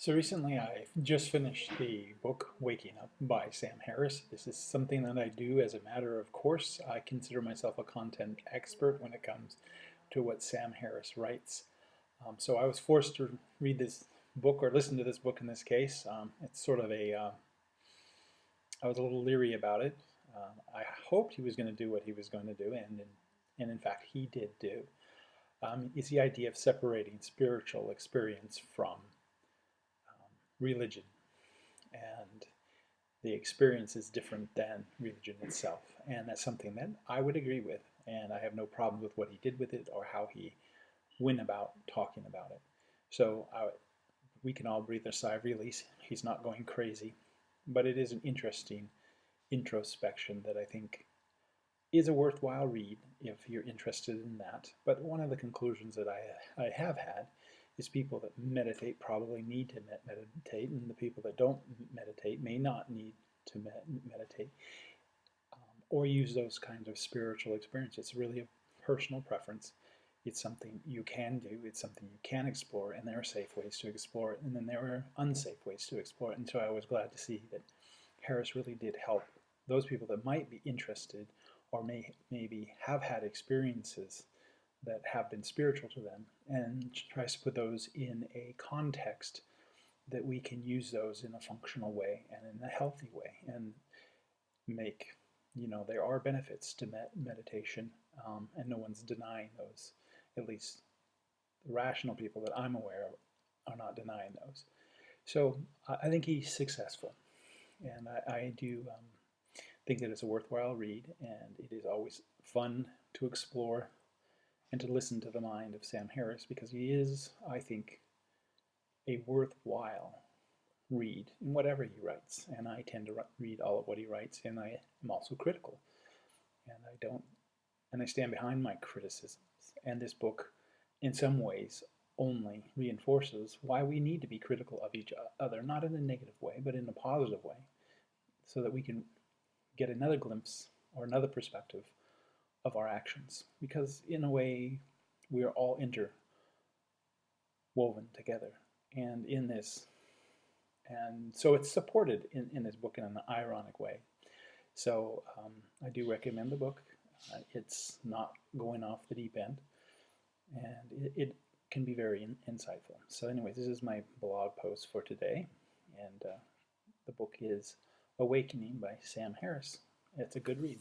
So recently I just finished the book Waking Up by Sam Harris. This is something that I do as a matter of course. I consider myself a content expert when it comes to what Sam Harris writes. Um, so I was forced to read this book or listen to this book in this case. Um, it's sort of a. Uh, I was a little leery about it. Uh, I hoped he was going to do what he was going to do, and, and in fact he did do. Um, is the idea of separating spiritual experience from religion. And the experience is different than religion itself. And that's something that I would agree with. And I have no problem with what he did with it or how he went about talking about it. So I, we can all breathe a sigh of release. He's not going crazy. But it is an interesting introspection that I think is a worthwhile read if you're interested in that but one of the conclusions that I, I have had is people that meditate probably need to meditate, and the people that don't meditate may not need to meditate um, or use those kinds of spiritual experiences. It's really a personal preference. It's something you can do, it's something you can explore, and there are safe ways to explore it, and then there are unsafe ways to explore it. And so I was glad to see that Harris really did help those people that might be interested or may maybe have had experiences that have been spiritual to them and tries to put those in a context that we can use those in a functional way and in a healthy way and make, you know, there are benefits to med meditation um, and no one's denying those. At least the rational people that I'm aware of are not denying those. So I think he's successful and I, I do um, think that it's a worthwhile read and it is always fun to explore and to listen to the mind of Sam Harris because he is, I think, a worthwhile read in whatever he writes. And I tend to read all of what he writes, and I am also critical. And I don't, and I stand behind my criticisms. And this book, in some ways, only reinforces why we need to be critical of each other, not in a negative way, but in a positive way, so that we can get another glimpse or another perspective of our actions. Because in a way we are all interwoven together and in this. And so it's supported in, in this book in an ironic way. So um, I do recommend the book. Uh, it's not going off the deep end. And it, it can be very in, insightful. So anyway this is my blog post for today. And uh, the book is Awakening by Sam Harris it's a good read.